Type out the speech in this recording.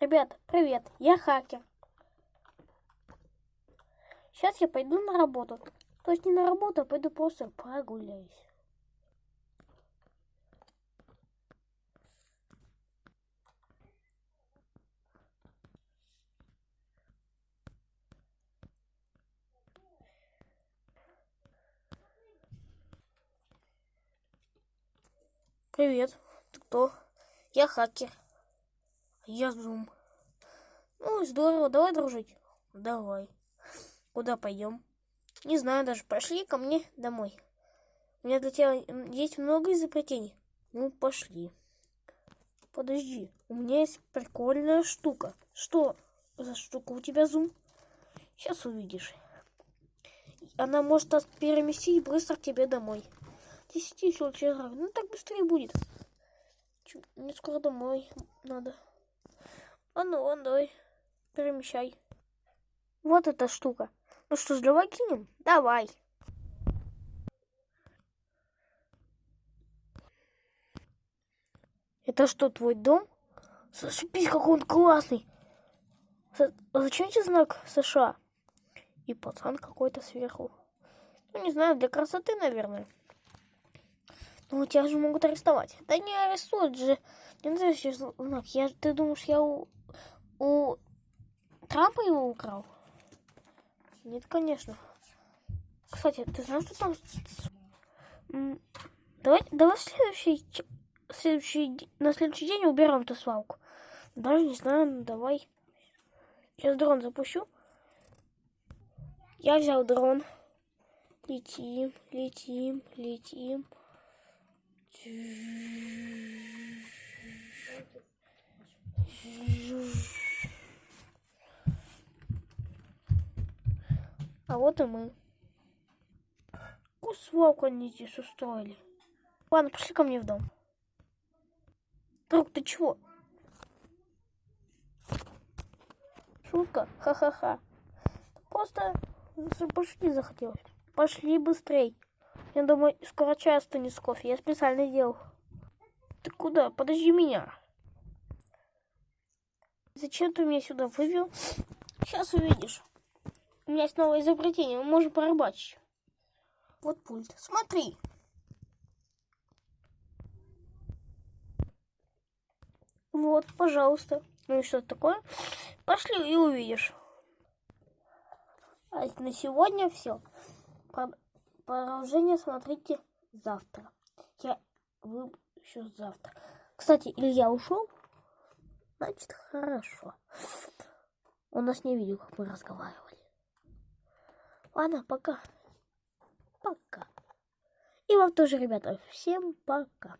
Ребята, привет, я хакер. Сейчас я пойду на работу. То есть не на работу, а пойду просто прогуляюсь. Привет, ты кто? Я хакер. Я Зум. Ну, здорово, давай дружить. Давай. Куда пойдем? Не знаю даже. Пошли ко мне домой. У меня для тебя есть много изобретений. Ну, пошли. Подожди, у меня есть прикольная штука. Что за штука у тебя, Зум? Сейчас увидишь. Она может переместить быстро к тебе домой. Десяти случаев. Ну, так быстрее будет. Чё, Мне скоро домой надо. А ну, ладно, давай. Перемещай. Вот эта штука. Ну что ж, давай кинем? Давай. Это что, твой дом? Зашибись, какой он классный. А зачем тебе знак США? И пацан какой-то сверху. Ну, не знаю, для красоты, наверное. Ну, тебя же могут арестовать. Да не арестуют же. Не настоящий знак. Я, ты думаешь, я у, у Трампа его украл? Нет, конечно. Кстати, ты знаешь, что там... Давай, давай следующий, следующий, на следующий день уберем эту свалку. Даже не знаю, ну давай. Сейчас дрон запущу. Я взял дрон. Летим, летим, летим. А вот и мы. Какую свалку они здесь устроили? Ладно, пошли ко мне в дом. Друг, ты чего? Шутка? Ха-ха-ха. Просто пошли захотелось. Пошли быстрей. Я думаю, скоро чай остынет с кофе. Я специально делал. Ты куда? Подожди меня. Зачем ты меня сюда вывел? Сейчас увидишь. У меня есть новое изобретение. Мы можем порыбачить. Вот пульт. Смотри. Вот, пожалуйста. Ну и что такое? Пошли и увидишь. А на сегодня все. Продолжение смотрите завтра. Я выпущу завтра. Кстати, Илья ушел. Значит, хорошо. Он нас не видел, как мы разговаривали. Ладно, пока. Пока. И вам тоже, ребята. Всем пока.